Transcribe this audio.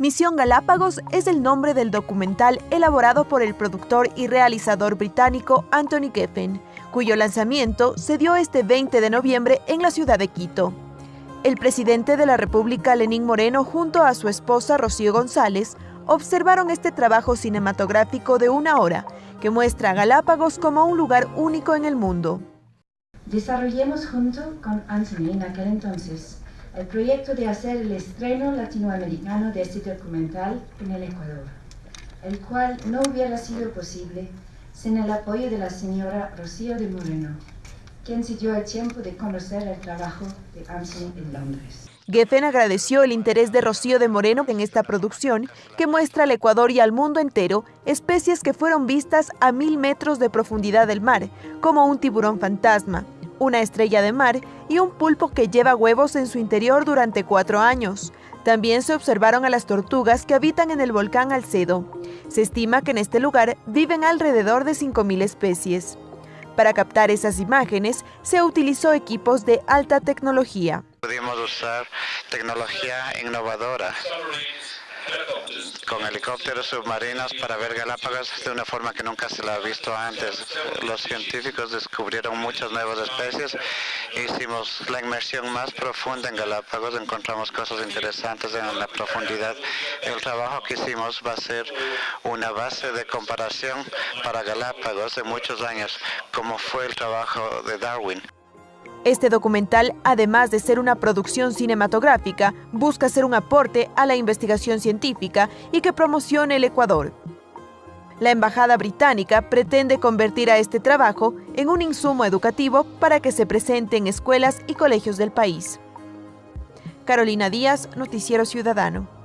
Misión Galápagos es el nombre del documental elaborado por el productor y realizador británico Anthony Geffen, cuyo lanzamiento se dio este 20 de noviembre en la ciudad de Quito. El presidente de la República, Lenín Moreno, junto a su esposa Rocío González, observaron este trabajo cinematográfico de una hora que muestra a Galápagos como un lugar único en el mundo. Desarrollemos junto con Anthony en aquel entonces el proyecto de hacer el estreno latinoamericano de este documental en el Ecuador, el cual no hubiera sido posible sin el apoyo de la señora Rocío de Moreno, quien se dio el tiempo de conocer el trabajo de Anthony en Londres. Geffen agradeció el interés de Rocío de Moreno en esta producción que muestra al Ecuador y al mundo entero especies que fueron vistas a mil metros de profundidad del mar, como un tiburón fantasma, una estrella de mar y un pulpo que lleva huevos en su interior durante cuatro años. También se observaron a las tortugas que habitan en el volcán Alcedo. Se estima que en este lugar viven alrededor de 5.000 especies. Para captar esas imágenes, se utilizó equipos de alta tecnología. Pudimos usar tecnología innovadora con helicópteros submarinos para ver Galápagos de una forma que nunca se la ha visto antes. Los científicos descubrieron muchas nuevas especies, hicimos la inmersión más profunda en Galápagos, encontramos cosas interesantes en la profundidad. El trabajo que hicimos va a ser una base de comparación para Galápagos de muchos años, como fue el trabajo de Darwin. Este documental, además de ser una producción cinematográfica, busca ser un aporte a la investigación científica y que promocione el Ecuador. La Embajada Británica pretende convertir a este trabajo en un insumo educativo para que se presente en escuelas y colegios del país. Carolina Díaz, Noticiero Ciudadano.